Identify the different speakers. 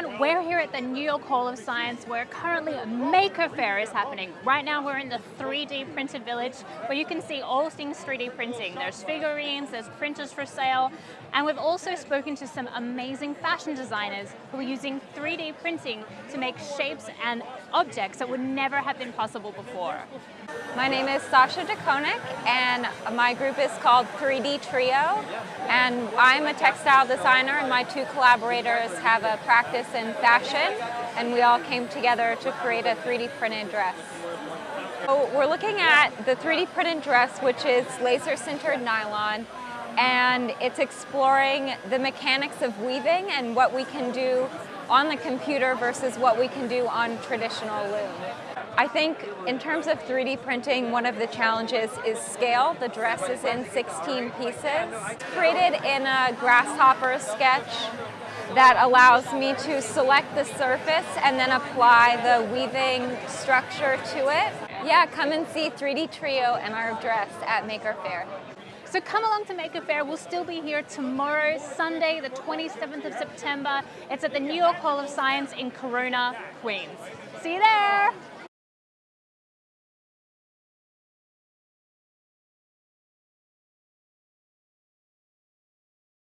Speaker 1: everyone, we're here at the New York Hall of Science where currently a Maker Faire is happening. Right now we're in the 3D printed village where you can see all things 3D printing. There's figurines, there's printers for sale, and we've also spoken to some amazing fashion designers who are using 3D printing to make shapes and objects that would never have been possible before.
Speaker 2: My name is Sasha DeKonik and my group is called 3D Trio and I'm a textile designer and my two collaborators have a practice in fashion and we all came together to create a 3D printed dress. So we're looking at the 3D printed dress which is laser sintered nylon and it's exploring the mechanics of weaving and what we can do on the computer versus what we can do on traditional loom. I think in terms of 3D printing, one of the challenges is scale. The dress is in 16 pieces. It's created in a grasshopper sketch that allows me to select the surface and then apply the weaving structure to it. Yeah, come and see 3D Trio and our dress at Maker Faire.
Speaker 1: So come along to Maker Faire. We'll still be here tomorrow, Sunday, the 27th of September. It's at the New York Hall of Science in Corona, Queens. See you there!